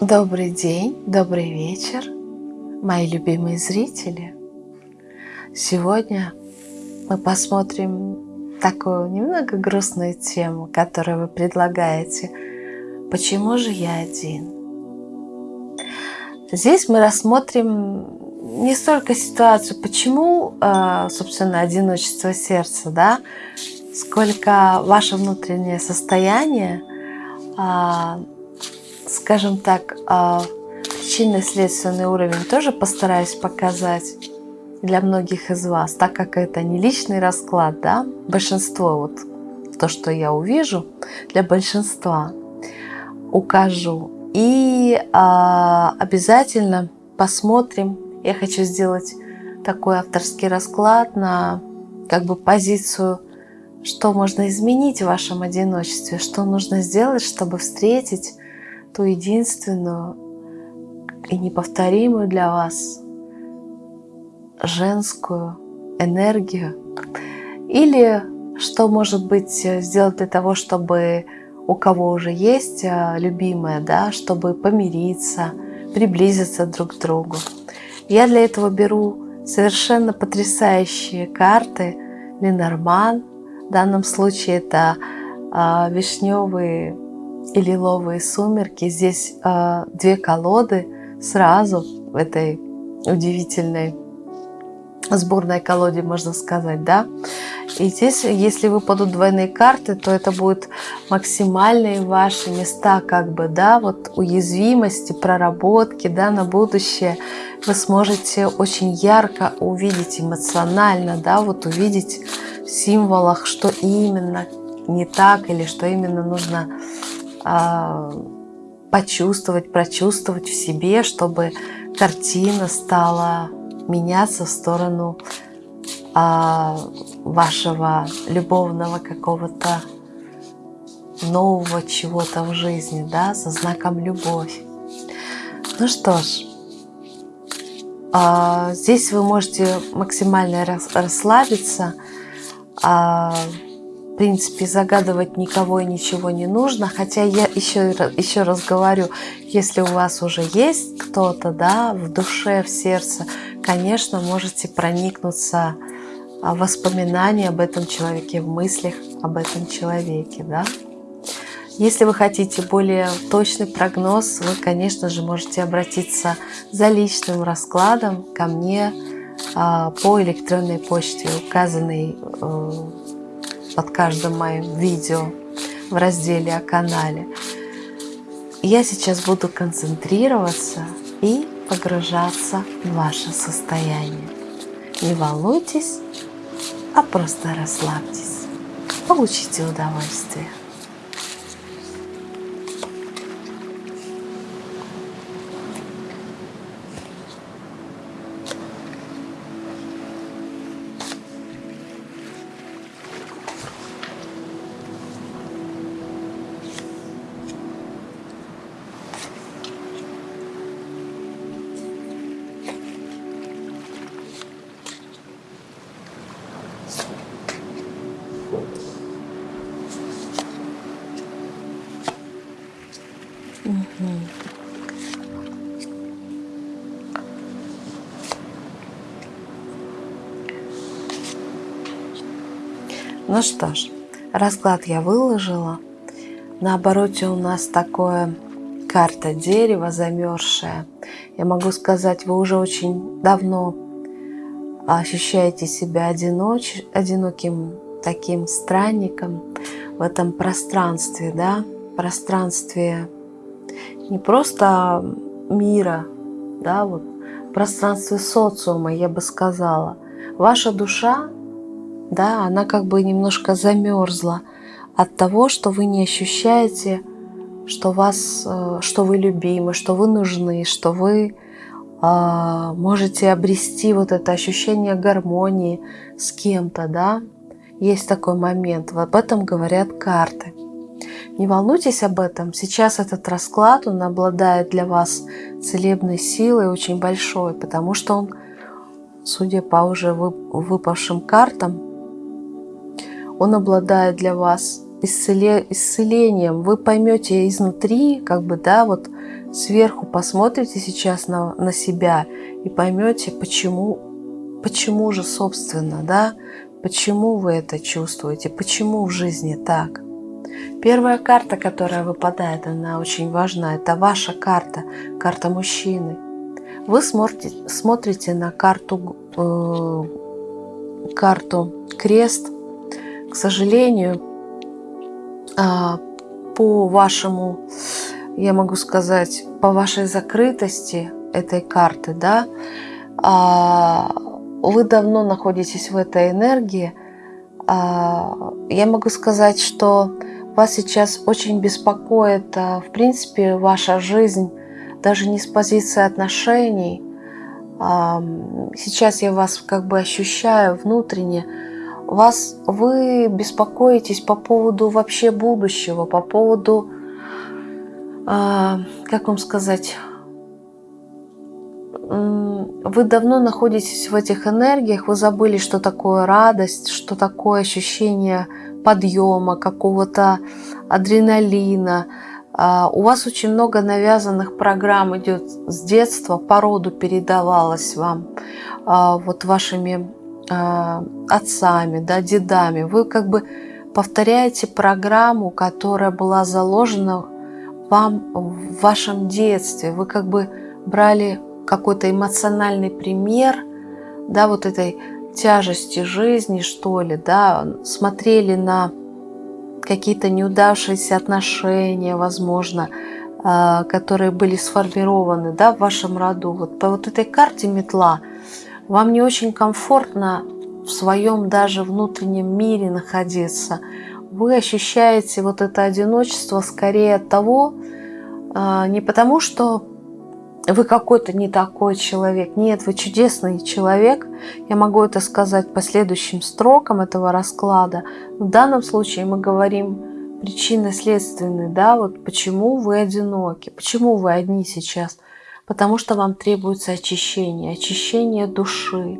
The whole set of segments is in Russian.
Добрый день, добрый вечер, мои любимые зрители. Сегодня мы посмотрим такую немного грустную тему, которую вы предлагаете. Почему же я один? Здесь мы рассмотрим не столько ситуацию, почему, а, собственно, одиночество сердца, да, сколько ваше внутреннее состояние а, скажем так, а, причинно-следственный уровень тоже постараюсь показать для многих из вас, так как это не личный расклад, да, большинство, вот то, что я увижу, для большинства укажу. И а, обязательно посмотрим, я хочу сделать такой авторский расклад на как бы позицию, что можно изменить в вашем одиночестве, что нужно сделать, чтобы встретить ту единственную и неповторимую для вас женскую энергию? Или что может быть сделать для того, чтобы у кого уже есть а, любимая, да, чтобы помириться, приблизиться друг к другу. Я для этого беру совершенно потрясающие карты Ленорман. В данном случае это а, вишневые и лиловые сумерки. Здесь э, две колоды сразу в этой удивительной сборной колоде, можно сказать, да. И здесь, если выпадут двойные карты, то это будут максимальные ваши места, как бы, да, вот уязвимости, проработки, да, на будущее. Вы сможете очень ярко увидеть эмоционально, да, вот увидеть в символах, что именно не так или что именно нужно почувствовать, прочувствовать в себе, чтобы картина стала меняться в сторону а, вашего любовного какого-то нового чего-то в жизни, да, со знаком любовь. Ну что ж, а, здесь вы можете максимально расслабиться, в принципе, загадывать никого и ничего не нужно. Хотя я еще, еще раз говорю, если у вас уже есть кто-то, да, в душе, в сердце, конечно, можете проникнуться а, воспоминанием об этом человеке, в мыслях об этом человеке, да. Если вы хотите более точный прогноз, вы, конечно же, можете обратиться за личным раскладом ко мне а, по электронной почте, указанной э, под каждым моим видео в разделе о канале. Я сейчас буду концентрироваться и погружаться в ваше состояние. Не волнуйтесь, а просто расслабьтесь. Получите удовольствие. Ну что ж, расклад я выложила. На обороте у нас такое карта дерева замерзшая. Я могу сказать, вы уже очень давно ощущаете себя одиноч, одиноким таким странником в этом пространстве, да, пространстве не просто мира, да, вот пространстве социума, я бы сказала. Ваша душа да, она как бы немножко замерзла от того, что вы не ощущаете, что вас, э, что вы любимы, что вы нужны, что вы э, можете обрести вот это ощущение гармонии с кем-то, да. Есть такой момент, об этом говорят карты. Не волнуйтесь об этом. Сейчас этот расклад, он обладает для вас целебной силой очень большой, потому что он, судя по уже выпавшим картам, он обладает для вас исцелением. Вы поймете изнутри, как бы, да, вот сверху посмотрите сейчас на, на себя и поймете, почему, почему же, собственно, да, почему вы это чувствуете, почему в жизни так. Первая карта, которая выпадает, она очень важна. Это ваша карта, карта мужчины. Вы смотрите, смотрите на карту, э, карту крест. К сожалению, э, по вашему, я могу сказать, по вашей закрытости этой карты, да, э, вы давно находитесь в этой энергии. Э, я могу сказать, что вас сейчас очень беспокоит, в принципе, ваша жизнь, даже не с позиции отношений. Сейчас я вас как бы ощущаю внутренне. Вас, вы беспокоитесь по поводу вообще будущего, по поводу, а, как вам сказать, вы давно находитесь в этих энергиях, вы забыли, что такое радость, что такое ощущение подъема, какого-то адреналина. А, у вас очень много навязанных программ идет с детства, по роду передавалось вам, а, вот вашими отцами, да, дедами. Вы как бы повторяете программу, которая была заложена вам в вашем детстве. Вы как бы брали какой-то эмоциональный пример, да, вот этой тяжести жизни, что ли, да, смотрели на какие-то неудавшиеся отношения, возможно, а, которые были сформированы да, в вашем роду. Вот по вот этой карте метла вам не очень комфортно в своем даже внутреннем мире находиться. Вы ощущаете вот это одиночество скорее от того, а, не потому что вы какой-то не такой человек. Нет, вы чудесный человек. Я могу это сказать по следующим строкам этого расклада. В данном случае мы говорим причинно-следственный, да, вот почему вы одиноки, почему вы одни сейчас. Потому что вам требуется очищение, очищение души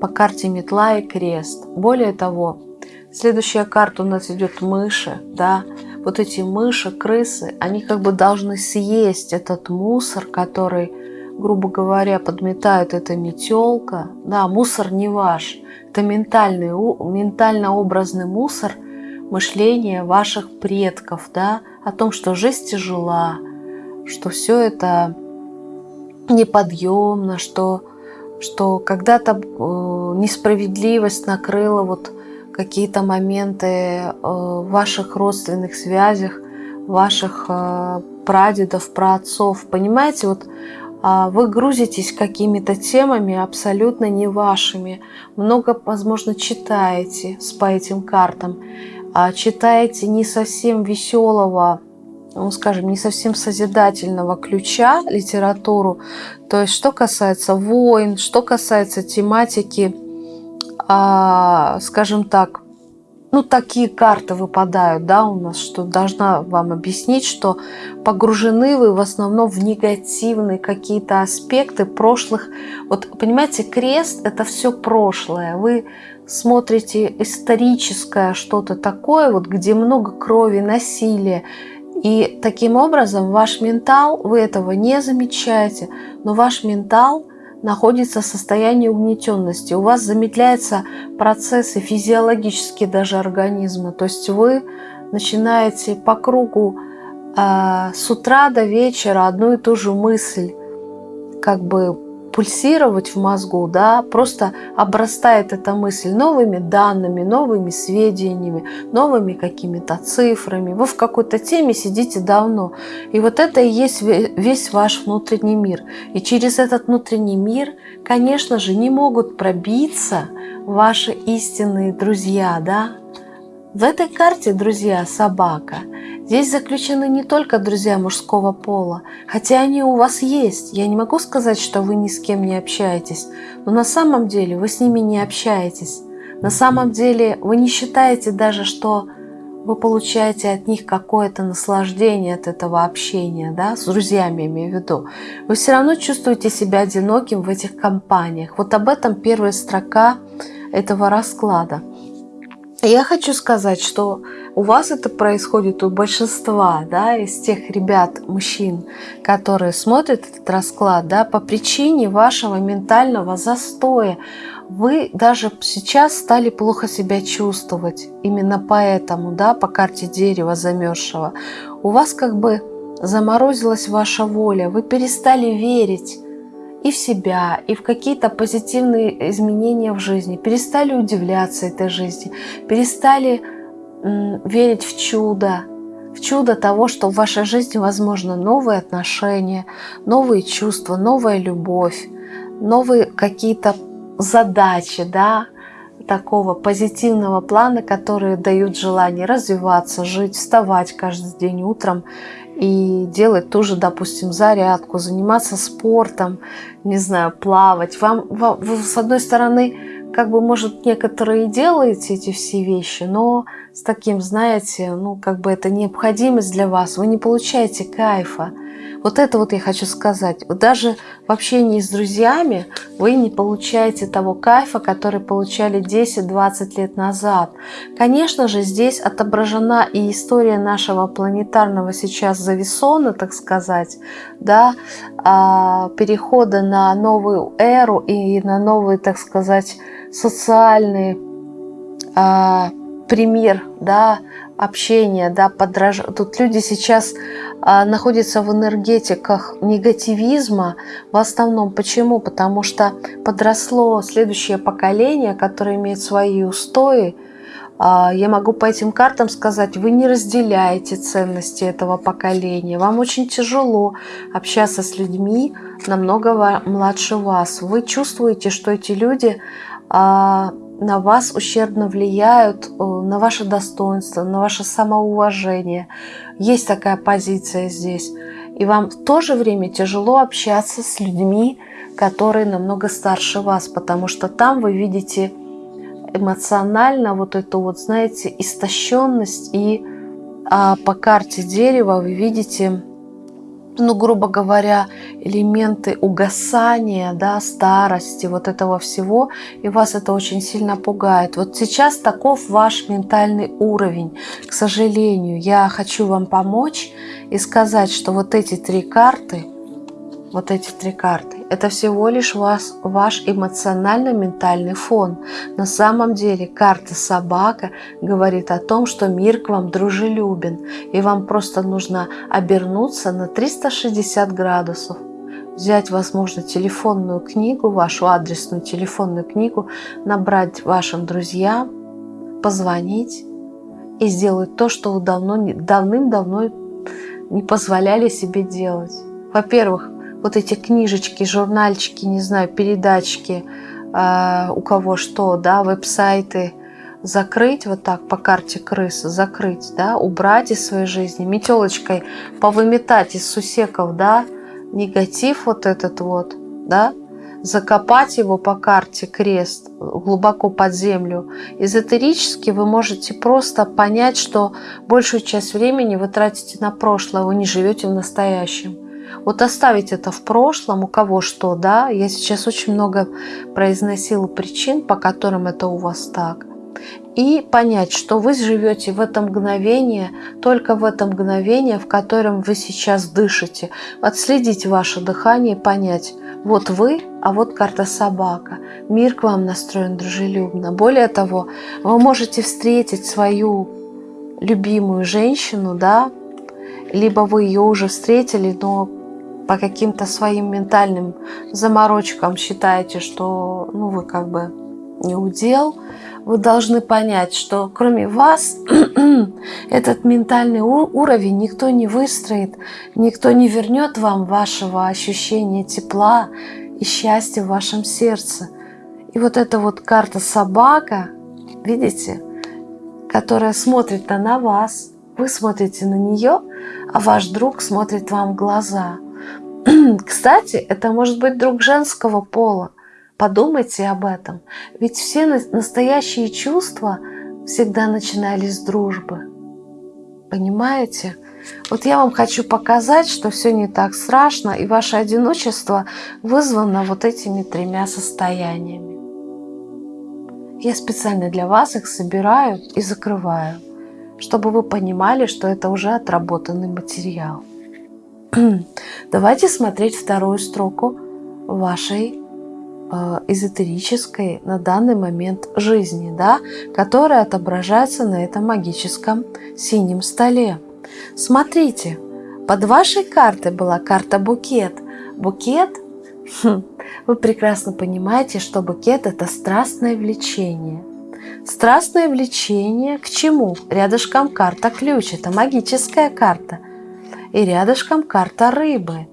по карте метла и крест. Более того, следующая карта у нас идет мыши, да, вот эти мыши, крысы, они как бы должны съесть этот мусор, который, грубо говоря, подметает эта метелка. Да, мусор не ваш. Это ментальный, ментально-образный мусор мышления ваших предков, да, о том, что жизнь тяжела, что все это неподъемно, что, что когда-то э, несправедливость накрыла вот какие-то моменты э, в ваших родственных связях, ваших э, прадедов, праотцов. Понимаете, вот а, вы грузитесь какими-то темами абсолютно не вашими. Много, возможно, читаете по этим картам. А читаете не совсем веселого, ну, скажем, не совсем созидательного ключа литературу. То есть, что касается войн, что касается тематики а, скажем так, ну, такие карты выпадают, да, у нас, что должна вам объяснить, что погружены вы в основном в негативные какие-то аспекты прошлых. Вот, понимаете, крест – это все прошлое. Вы смотрите историческое что-то такое, вот где много крови, насилия, и таким образом ваш ментал, вы этого не замечаете, но ваш ментал – находится в состоянии угнетенности. У вас замедляются процессы физиологические даже организма. То есть вы начинаете по кругу э, с утра до вечера одну и ту же мысль как бы пульсировать в мозгу, да, просто обрастает эта мысль новыми данными, новыми сведениями, новыми какими-то цифрами. Вы в какой-то теме сидите давно. И вот это и есть весь ваш внутренний мир. И через этот внутренний мир, конечно же, не могут пробиться ваши истинные друзья, да. В этой карте, друзья, собака – Здесь заключены не только друзья мужского пола, хотя они у вас есть. Я не могу сказать, что вы ни с кем не общаетесь, но на самом деле вы с ними не общаетесь. На самом деле вы не считаете даже, что вы получаете от них какое-то наслаждение от этого общения, да, с друзьями имею в виду. Вы все равно чувствуете себя одиноким в этих компаниях. Вот об этом первая строка этого расклада. Я хочу сказать, что у вас это происходит у большинства, да, из тех ребят, мужчин, которые смотрят этот расклад, да, по причине вашего ментального застоя. Вы даже сейчас стали плохо себя чувствовать. Именно поэтому, да, по карте дерева замерзшего. У вас как бы заморозилась ваша воля, вы перестали верить и в себя, и в какие-то позитивные изменения в жизни, перестали удивляться этой жизни, перестали верить в чудо, в чудо того, что в вашей жизни возможно новые отношения, новые чувства, новая любовь, новые какие-то задачи, да, такого позитивного плана, которые дают желание развиваться, жить, вставать каждый день утром и делать тоже, допустим, зарядку, заниматься спортом, не знаю, плавать. Вам, вам с одной стороны, как бы, может, некоторые делаете эти все вещи, но с таким, знаете, ну, как бы это необходимость для вас, вы не получаете кайфа. Вот это вот я хочу сказать. Даже в общении с друзьями вы не получаете того кайфа, который получали 10-20 лет назад. Конечно же, здесь отображена и история нашего планетарного сейчас зависона, так сказать, да, а, перехода на новую эру и на новые, так сказать, социальные а, пример, да, общения, да, подраж... Тут люди сейчас а, находятся в энергетиках негативизма в основном. Почему? Потому что подросло следующее поколение, которое имеет свои устои. А, я могу по этим картам сказать, вы не разделяете ценности этого поколения. Вам очень тяжело общаться с людьми намного младше вас. Вы чувствуете, что эти люди а, на вас ущербно влияют, э, на ваше достоинство, на ваше самоуважение. Есть такая позиция здесь. И вам в то же время тяжело общаться с людьми, которые намного старше вас, потому что там вы видите эмоционально вот эту вот, знаете, истощенность. И а, по карте дерева вы видите ну, грубо говоря, элементы угасания, да, старости, вот этого всего, и вас это очень сильно пугает. Вот сейчас таков ваш ментальный уровень. К сожалению, я хочу вам помочь и сказать, что вот эти три карты, вот эти три карты, это всего лишь вас, ваш эмоционально-ментальный фон. На самом деле карта собака говорит о том, что мир к вам дружелюбен, и вам просто нужно обернуться на 360 градусов взять, возможно, телефонную книгу, вашу адресную телефонную книгу, набрать вашим друзьям, позвонить и сделать то, что вы давно, давным-давно не позволяли себе делать. Во-первых, вот эти книжечки, журнальчики, не знаю, передачки, э, у кого что, да, веб-сайты, закрыть вот так по карте крысы, закрыть, да, убрать из своей жизни, метелочкой повыметать из сусеков, да, негатив вот этот вот, да, закопать его по карте крест глубоко под землю. Эзотерически вы можете просто понять, что большую часть времени вы тратите на прошлое, вы не живете в настоящем. Вот оставить это в прошлом, у кого что, да. Я сейчас очень много произносила причин, по которым это у вас так. И понять, что вы живете в это мгновение, только в это мгновение, в котором вы сейчас дышите. Отследить ваше дыхание и понять, вот вы, а вот карта собака. Мир к вам настроен дружелюбно. Более того, вы можете встретить свою любимую женщину, да, либо вы ее уже встретили, но по каким-то своим ментальным заморочкам считаете, что ну, вы как бы не удел, вы должны понять, что кроме вас этот ментальный уровень никто не выстроит, никто не вернет вам вашего ощущения тепла и счастья в вашем сердце. И вот эта вот карта собака, видите, которая смотрит на вас, вы смотрите на нее, а ваш друг смотрит вам в глаза – Кстати, это может быть друг женского пола. Подумайте об этом. Ведь все настоящие чувства всегда начинались с дружбы. Понимаете? Вот я вам хочу показать, что все не так страшно, и ваше одиночество вызвано вот этими тремя состояниями. я специально для вас их собираю и закрываю, чтобы вы понимали, что это уже отработанный материал. Давайте смотреть вторую строку вашей э, эзотерической на данный момент жизни, да, которая отображается на этом магическом синем столе. Смотрите, под вашей картой была карта букет. Букет, хм, вы прекрасно понимаете, что букет – это страстное влечение. Страстное влечение к чему? Рядышком карта ключ, это магическая карта. И рядышком карта рыбы,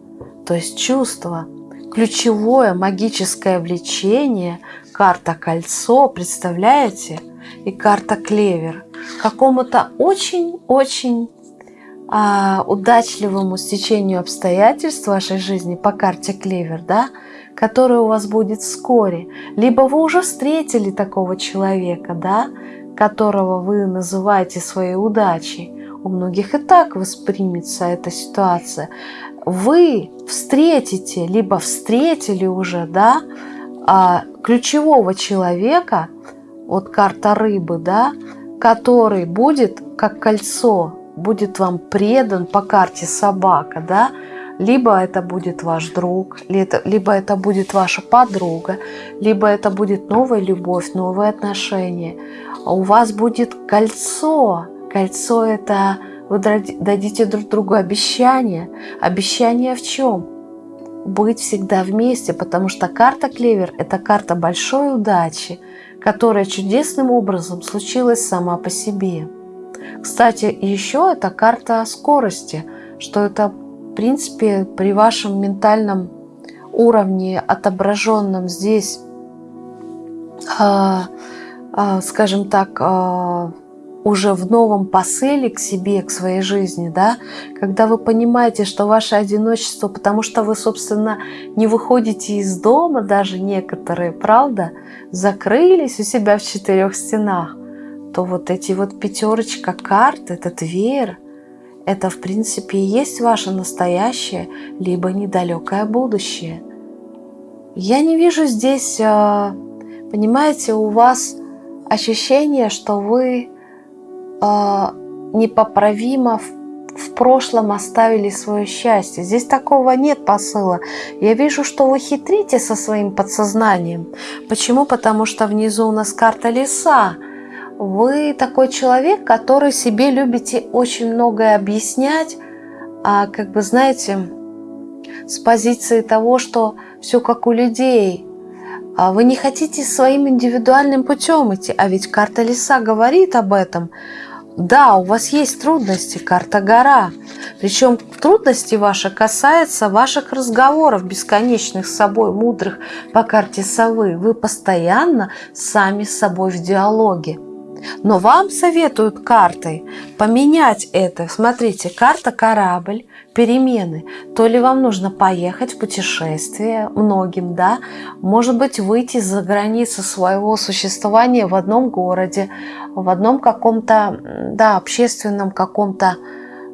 то есть чувство. Ключевое магическое влечение, карта кольцо, представляете? И карта клевер. Какому-то очень-очень а, удачливому стечению обстоятельств вашей жизни по карте Клевер, да, которая у вас будет вскоре. Либо вы уже встретили такого человека, да, которого вы называете своей удачей. У многих и так воспримется эта ситуация. Вы встретите, либо встретили уже, да, а, ключевого человека, вот карта рыбы, да, который будет как кольцо будет вам предан по карте собака, да, либо это будет ваш друг, либо это будет ваша подруга, либо это будет новая любовь, новые отношения. У вас будет кольцо. Кольцо – это вы дадите друг другу обещание. Обещание в чем? Быть всегда вместе, потому что карта Клевер – это карта большой удачи, которая чудесным образом случилась сама по себе. Кстати, еще это карта скорости, что это, в принципе, при вашем ментальном уровне, отображенном здесь, э, э, скажем так, э, уже в новом посыле к себе, к своей жизни, да, когда вы понимаете, что ваше одиночество, потому что вы, собственно, не выходите из дома, даже некоторые, правда, закрылись у себя в четырех стенах, то вот эти вот пятерочка карт, этот веер, это в принципе и есть ваше настоящее, либо недалекое будущее. Я не вижу здесь, а, понимаете, у вас ощущение, что вы непоправимо в прошлом оставили свое счастье. Здесь такого нет посыла. Я вижу, что вы хитрите со своим подсознанием. Почему? Потому что внизу у нас карта леса вы такой человек, который себе любите очень многое объяснять, а как бы, знаете, с позиции того, что все как у людей. А вы не хотите своим индивидуальным путем идти, а ведь карта леса говорит об этом. Да, у вас есть трудности, карта гора. Причем трудности ваши касаются ваших разговоров бесконечных с собой, мудрых по карте совы. Вы постоянно сами с собой в диалоге. Но вам советуют картой поменять это. Смотрите, карта корабль, перемены. То ли вам нужно поехать в путешествие многим, да, может быть, выйти за границы своего существования в одном городе, в одном каком-то, да, общественном каком-то,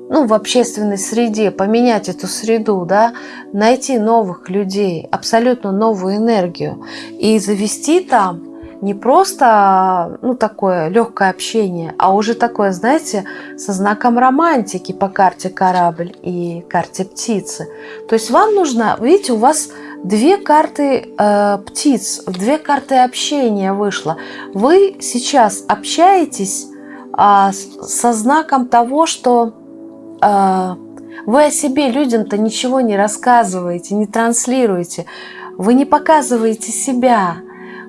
ну, в общественной среде, поменять эту среду, да, найти новых людей, абсолютно новую энергию и завести там не просто ну, такое легкое общение, а уже такое, знаете, со знаком романтики по карте корабль и карте птицы. То есть вам нужно, видите, у вас две карты э, птиц, две карты общения вышло. Вы сейчас общаетесь э, со знаком того, что э, вы о себе людям-то ничего не рассказываете, не транслируете. Вы не показываете себя,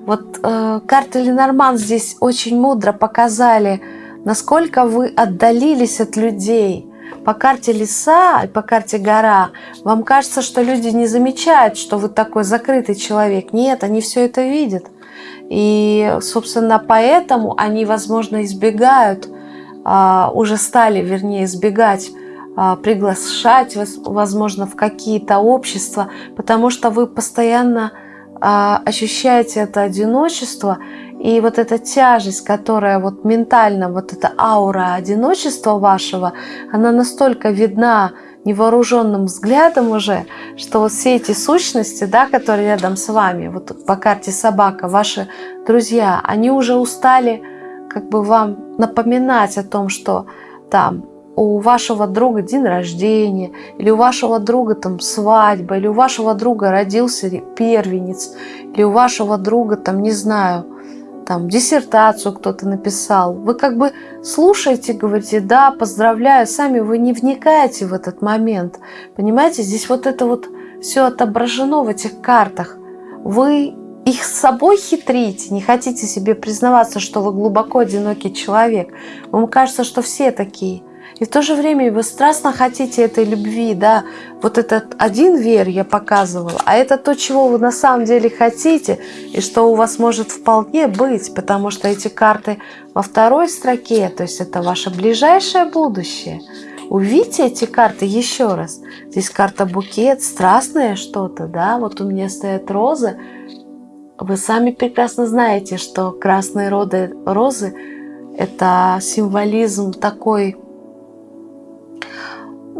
вот э, карты Ленорман здесь очень мудро показали, насколько вы отдалились от людей. По карте леса и по карте гора вам кажется, что люди не замечают, что вы такой закрытый человек. Нет, они все это видят. И, собственно, поэтому они, возможно, избегают, а, уже стали, вернее, избегать а, приглашать, возможно, в какие-то общества, потому что вы постоянно ощущаете это одиночество и вот эта тяжесть, которая вот ментально, вот эта аура одиночества вашего, она настолько видна невооруженным взглядом уже, что вот все эти сущности, да, которые рядом с вами, вот по карте собака, ваши друзья, они уже устали как бы вам напоминать о том, что там у вашего друга день рождения, или у вашего друга там свадьба, или у вашего друга родился первенец, или у вашего друга там, не знаю, там диссертацию кто-то написал. Вы как бы слушаете, говорите, да, поздравляю, сами вы не вникаете в этот момент. Понимаете, здесь вот это вот все отображено в этих картах. Вы их с собой хитрите, не хотите себе признаваться, что вы глубоко одинокий человек. Вам кажется, что все такие. И в то же время вы страстно хотите этой любви, да, вот этот один верь я показывала, а это то, чего вы на самом деле хотите, и что у вас может вполне быть, потому что эти карты во второй строке, то есть это ваше ближайшее будущее. Увидите эти карты еще раз. Здесь карта букет, страстное что-то, да, вот у меня стоят розы. Вы сами прекрасно знаете, что красные роды, розы – это символизм такой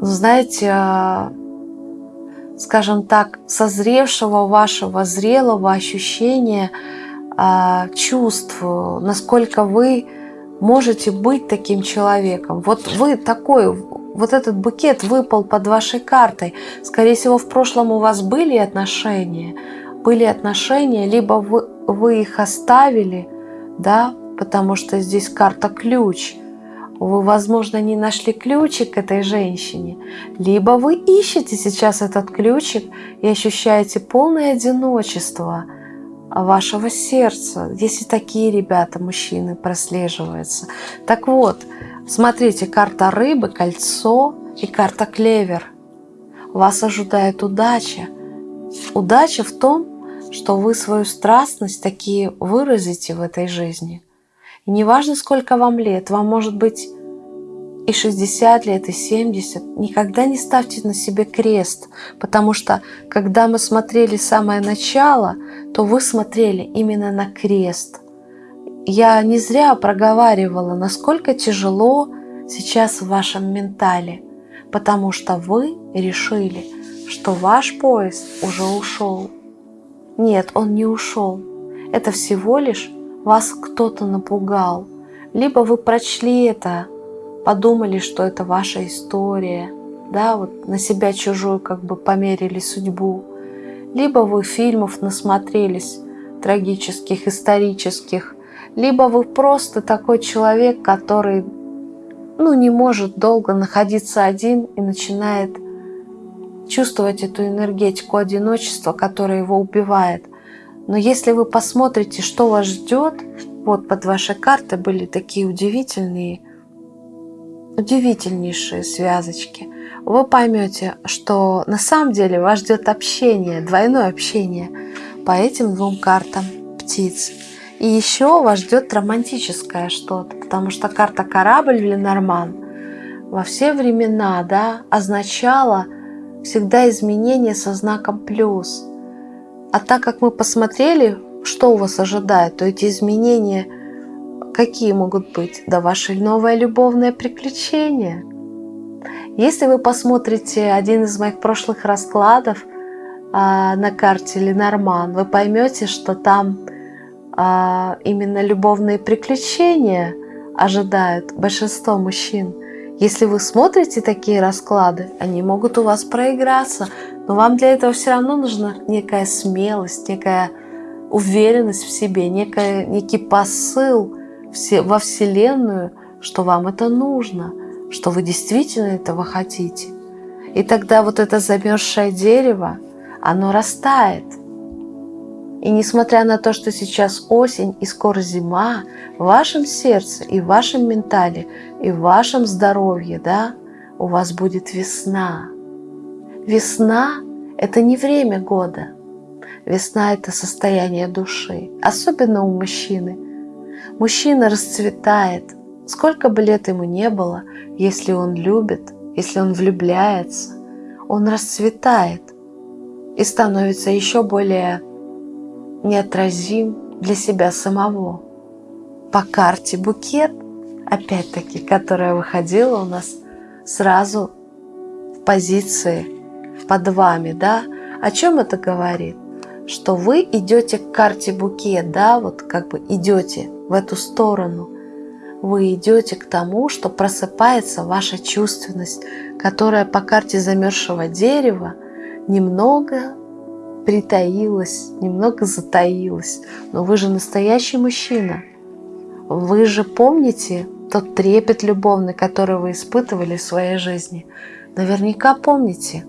знаете, а, скажем так, созревшего вашего зрелого ощущения а, чувств, насколько вы можете быть таким человеком. Вот вы такой, вот этот букет выпал под вашей картой. Скорее всего, в прошлом у вас были отношения, были отношения, либо вы, вы их оставили, да, потому что здесь карта ключ – вы, возможно, не нашли ключик к этой женщине, либо вы ищете сейчас этот ключик и ощущаете полное одиночество вашего сердца, если такие ребята, мужчины, прослеживаются. Так вот, смотрите, карта рыбы, кольцо и карта клевер. Вас ожидает удача. Удача в том, что вы свою страстность такие выразите в этой жизни – и неважно, сколько вам лет, вам может быть и 60 лет, и 70, никогда не ставьте на себе крест, потому что когда мы смотрели самое начало, то вы смотрели именно на крест. Я не зря проговаривала, насколько тяжело сейчас в вашем ментале, потому что вы решили, что ваш поезд уже ушел. Нет, он не ушел. Это всего лишь вас кто-то напугал, либо вы прочли это, подумали, что это ваша история, да, вот на себя чужую как бы померили судьбу, либо вы фильмов насмотрелись трагических, исторических, либо вы просто такой человек, который ну, не может долго находиться один и начинает чувствовать эту энергетику одиночества, которая его убивает – но если вы посмотрите, что вас ждет, вот под вашей картой были такие удивительные, удивительнейшие связочки, вы поймете, что на самом деле вас ждет общение, двойное общение по этим двум картам птиц. И еще вас ждет романтическое что-то, потому что карта корабль или норман во все времена да, означала всегда изменение со знаком плюс – а так как мы посмотрели, что у вас ожидает, то эти изменения какие могут быть? Да ваше новое любовное приключение. Если вы посмотрите один из моих прошлых раскладов а, на карте Ленорман, вы поймете, что там а, именно любовные приключения ожидают большинство мужчин. Если вы смотрите такие расклады, они могут у вас проиграться, но вам для этого все равно нужна некая смелость, некая уверенность в себе, некая, некий посыл во Вселенную, что вам это нужно, что вы действительно этого хотите. И тогда вот это замерзшее дерево, оно растает – и несмотря на то, что сейчас осень и скоро зима, в вашем сердце и в вашем ментале, и в вашем здоровье, да, у вас будет весна. Весна – это не время года. Весна – это состояние души, особенно у мужчины. Мужчина расцветает, сколько бы лет ему не было, если он любит, если он влюбляется, он расцветает и становится еще более неотразим для себя самого. По карте букет, опять-таки, которая выходила у нас сразу позиции под вами, да. О чем это говорит? Что вы идете к карте букет, да, вот как бы идете в эту сторону. Вы идете к тому, что просыпается ваша чувственность, которая по карте замерзшего дерева немного притаилась, немного затаилась. Но вы же настоящий мужчина. Вы же помните тот трепет любовный, который вы испытывали в своей жизни. Наверняка помните,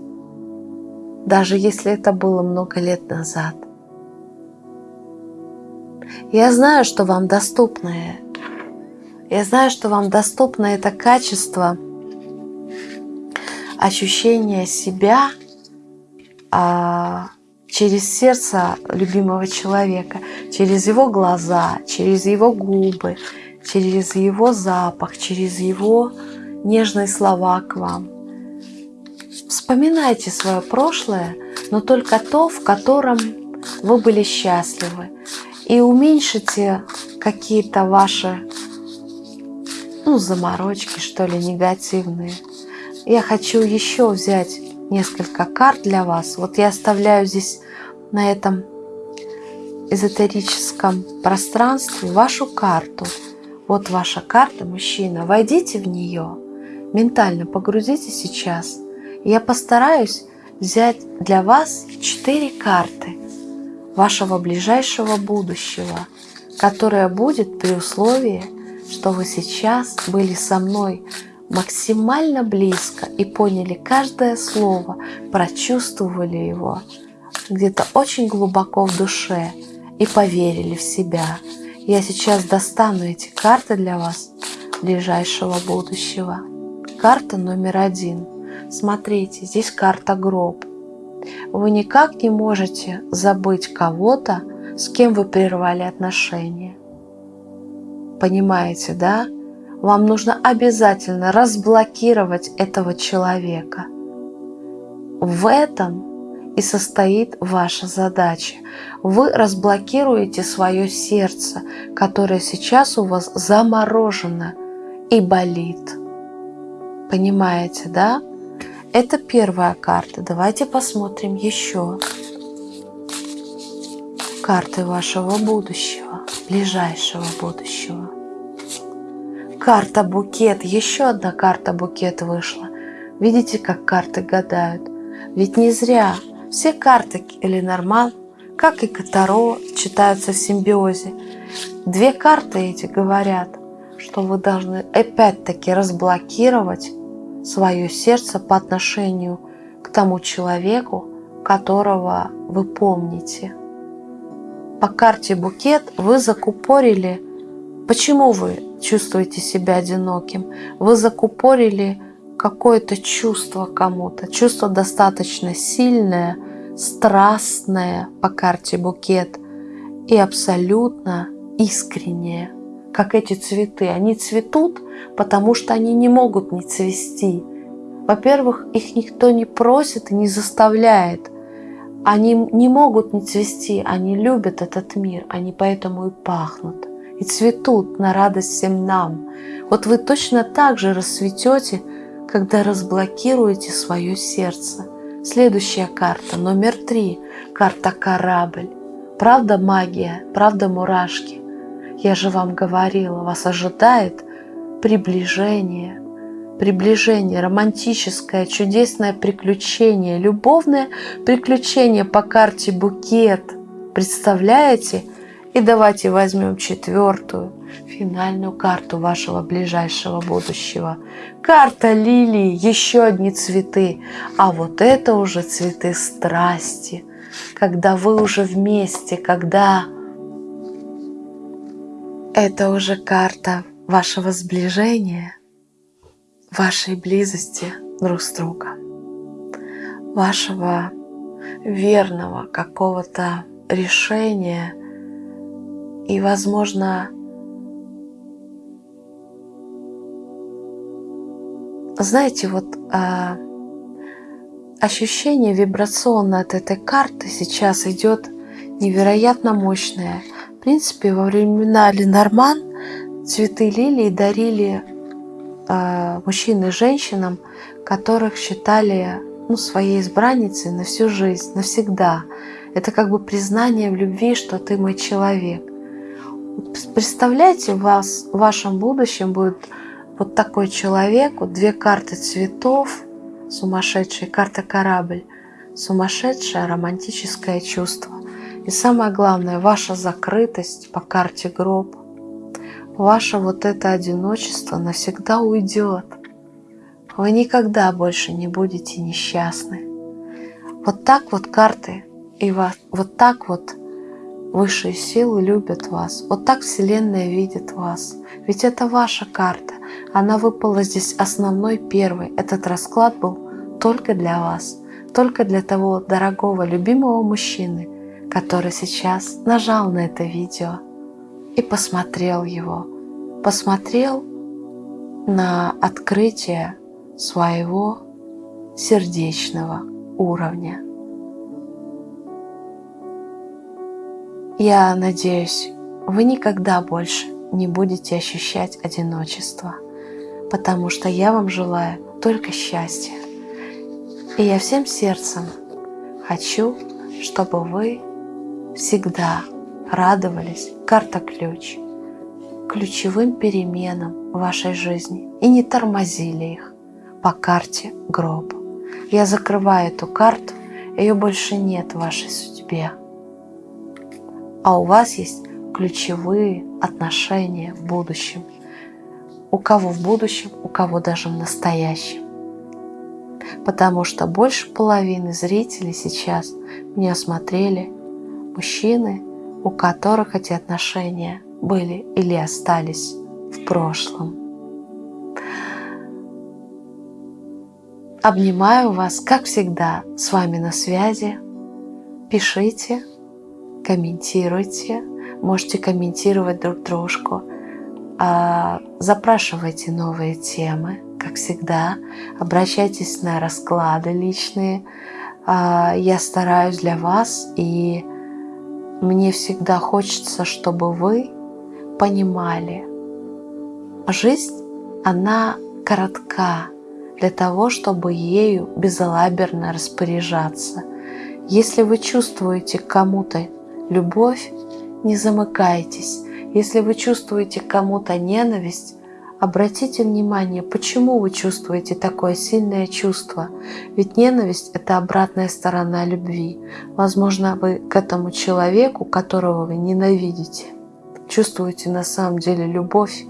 даже если это было много лет назад. Я знаю, что вам доступно. Я знаю, что вам доступно это качество ощущения себя а, через сердце любимого человека, через его глаза, через его губы, через его запах, через его нежные слова к вам. Вспоминайте свое прошлое, но только то, в котором вы были счастливы. И уменьшите какие-то ваши ну, заморочки, что ли, негативные. Я хочу еще взять несколько карт для вас. Вот я оставляю здесь на этом эзотерическом пространстве вашу карту. Вот ваша карта, мужчина. Войдите в нее, ментально погрузите сейчас. Я постараюсь взять для вас четыре карты вашего ближайшего будущего, которое будет при условии, что вы сейчас были со мной максимально близко и поняли каждое слово, прочувствовали его где-то очень глубоко в душе и поверили в себя. Я сейчас достану эти карты для вас ближайшего будущего. Карта номер один. Смотрите, здесь карта гроб. Вы никак не можете забыть кого-то, с кем вы прервали отношения. Понимаете, да? Вам нужно обязательно разблокировать этого человека. В этом и состоит ваша задача. Вы разблокируете свое сердце, которое сейчас у вас заморожено и болит. Понимаете, да? Это первая карта. Давайте посмотрим еще. Карты вашего будущего, ближайшего будущего. Карта букет, еще одна карта букет вышла. Видите, как карты гадают? Ведь не зря все карты Ленорман, как и Катаро, читаются в симбиозе. Две карты эти говорят, что вы должны опять-таки разблокировать свое сердце по отношению к тому человеку, которого вы помните. По карте букет вы закупорили Почему вы чувствуете себя одиноким? Вы закупорили какое-то чувство кому-то, чувство достаточно сильное, страстное по карте букет и абсолютно искреннее, как эти цветы. Они цветут, потому что они не могут не цвести. Во-первых, их никто не просит и не заставляет. Они не могут не цвести, они любят этот мир, они поэтому и пахнут и цветут на радость всем нам. Вот вы точно так же расцветете, когда разблокируете свое сердце. Следующая карта, номер три, карта «Корабль». Правда магия, правда мурашки. Я же вам говорила, вас ожидает приближение, приближение, романтическое, чудесное приключение, любовное приключение по карте «Букет». Представляете? И давайте возьмем четвертую, финальную карту вашего ближайшего будущего. Карта лилии, еще одни цветы. А вот это уже цветы страсти, когда вы уже вместе, когда это уже карта вашего сближения, вашей близости друг с другом, вашего верного какого-то решения – и, возможно, знаете, вот а, ощущение вибрационное от этой карты сейчас идет невероятно мощное. В принципе, во времена Ленорман цветы лилии дарили э, мужчинам и женщинам, которых считали ну, своей избранницей на всю жизнь, навсегда. Это как бы признание в любви, что ты мой человек. Представляете, вас в вашем будущем будет вот такой человек, вот две карты цветов, сумасшедшая карта корабль, сумасшедшее романтическое чувство. И самое главное, ваша закрытость по карте гроб, ваше вот это одиночество навсегда уйдет. Вы никогда больше не будете несчастны. Вот так вот карты и вас, вот так вот высшие силы любят вас. Вот так Вселенная видит вас. Ведь это ваша карта. Она выпала здесь основной первой. Этот расклад был только для вас. Только для того дорогого, любимого мужчины, который сейчас нажал на это видео и посмотрел его. Посмотрел на открытие своего сердечного уровня. Я надеюсь, вы никогда больше не будете ощущать одиночество, потому что я вам желаю только счастья. И я всем сердцем хочу, чтобы вы всегда радовались карта-ключ ключевым переменам вашей жизни и не тормозили их по карте гроб. Я закрываю эту карту, ее больше нет в вашей судьбе. А у вас есть ключевые отношения в будущем. У кого в будущем, у кого даже в настоящем. Потому что больше половины зрителей сейчас меня смотрели мужчины, у которых эти отношения были или остались в прошлом. Обнимаю вас, как всегда, с вами на связи. Пишите, комментируйте, можете комментировать друг дружку, а, запрашивайте новые темы, как всегда, обращайтесь на расклады личные. А, я стараюсь для вас, и мне всегда хочется, чтобы вы понимали, жизнь, она коротка для того, чтобы ею безалаберно распоряжаться. Если вы чувствуете кому-то любовь, не замыкайтесь. Если вы чувствуете кому-то ненависть, обратите внимание, почему вы чувствуете такое сильное чувство. Ведь ненависть – это обратная сторона любви. Возможно, вы к этому человеку, которого вы ненавидите, чувствуете на самом деле любовь,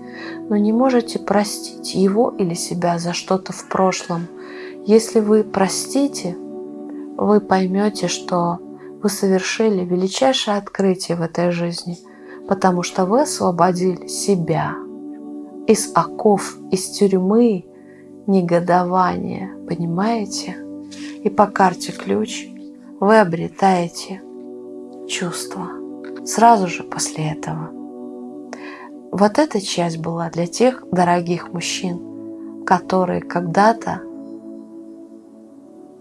но не можете простить его или себя за что-то в прошлом. Если вы простите, вы поймете, что вы совершили величайшее открытие в этой жизни, потому что вы освободили себя из оков, из тюрьмы негодования, понимаете? И по карте ключ вы обретаете чувство сразу же после этого. Вот эта часть была для тех дорогих мужчин, которые когда-то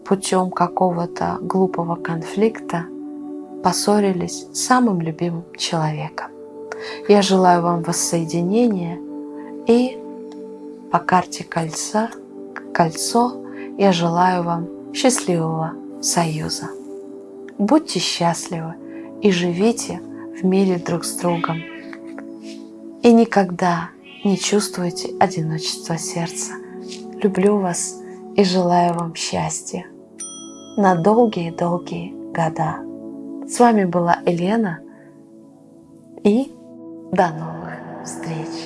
путем какого-то глупого конфликта поссорились с самым любимым человеком. Я желаю вам воссоединения и по карте кольца, кольцо я желаю вам счастливого союза. Будьте счастливы и живите в мире друг с другом. И никогда не чувствуйте одиночества сердца. Люблю вас и желаю вам счастья на долгие-долгие года. С вами была Елена и до новых встреч!